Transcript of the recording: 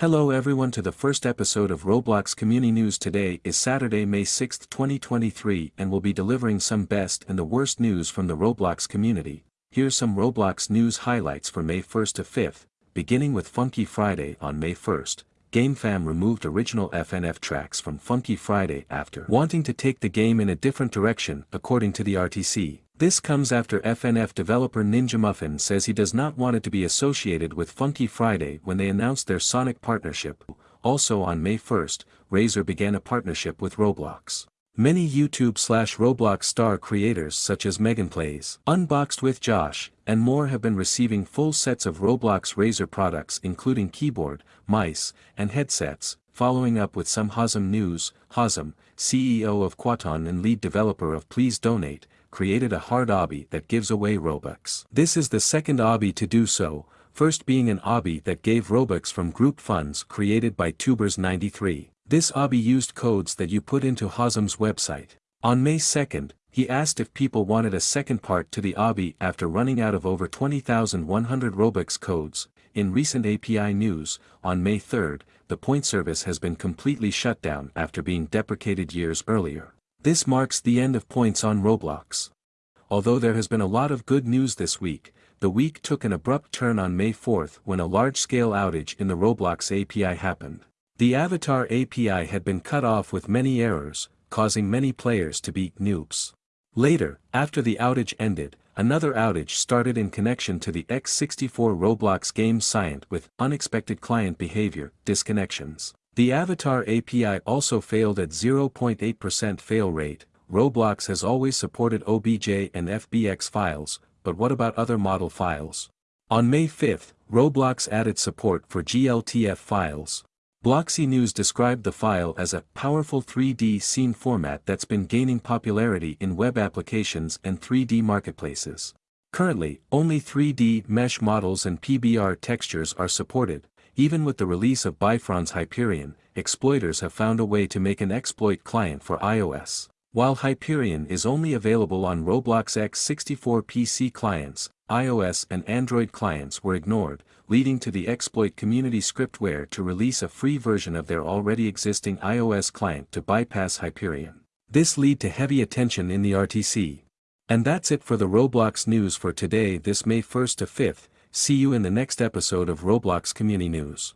Hello everyone to the first episode of Roblox Community News today is Saturday May 6, 2023 and we'll be delivering some best and the worst news from the Roblox community. Here's some Roblox news highlights for May 1st to 5th, beginning with Funky Friday on May 1st. GameFam removed original FNF tracks from Funky Friday after wanting to take the game in a different direction according to the RTC. This comes after FNF developer Ninja Muffin says he does not want it to be associated with Funky Friday when they announced their Sonic partnership. Also on May 1st, Razer began a partnership with Roblox. Many YouTube slash Roblox star creators such as Megan Plays, Unboxed with Josh, and more have been receiving full sets of Roblox Razer products including keyboard, mice, and headsets, following up with some Hazem news, Hazem, CEO of Quaton and lead developer of Please Donate, created a hard obby that gives away Robux. This is the second obby to do so, first being an obby that gave Robux from group funds created by Tubers93. This obby used codes that you put into Hazem's website. On May 2nd, he asked if people wanted a second part to the obby after running out of over 20,100 Robux codes. In recent API news, on May 3rd, the point service has been completely shut down after being deprecated years earlier. This marks the end of points on Roblox. Although there has been a lot of good news this week, the week took an abrupt turn on May 4th when a large-scale outage in the Roblox API happened. The Avatar API had been cut off with many errors, causing many players to be noobs. Later, after the outage ended, another outage started in connection to the x64 Roblox game Scient with unexpected client behavior, disconnections. The Avatar API also failed at 0.8% fail rate. Roblox has always supported OBJ and FBX files, but what about other model files? On May 5, Roblox added support for GLTF files. Bloxy News described the file as a powerful 3D scene format that's been gaining popularity in web applications and 3D marketplaces. Currently, only 3D mesh models and PBR textures are supported, even with the release of Byfron's Hyperion, exploiters have found a way to make an exploit client for iOS. While Hyperion is only available on Roblox x64 PC clients, iOS and Android clients were ignored, leading to the exploit community Script-Ware to release a free version of their already existing iOS client to bypass Hyperion. This lead to heavy attention in the RTC. And that's it for the Roblox news for today this May 1st to 5th, See you in the next episode of Roblox Community News.